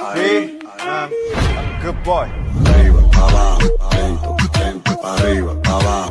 Sí, um, good boy. Arriba, abajo, adentro, dentro, arriba, abajo.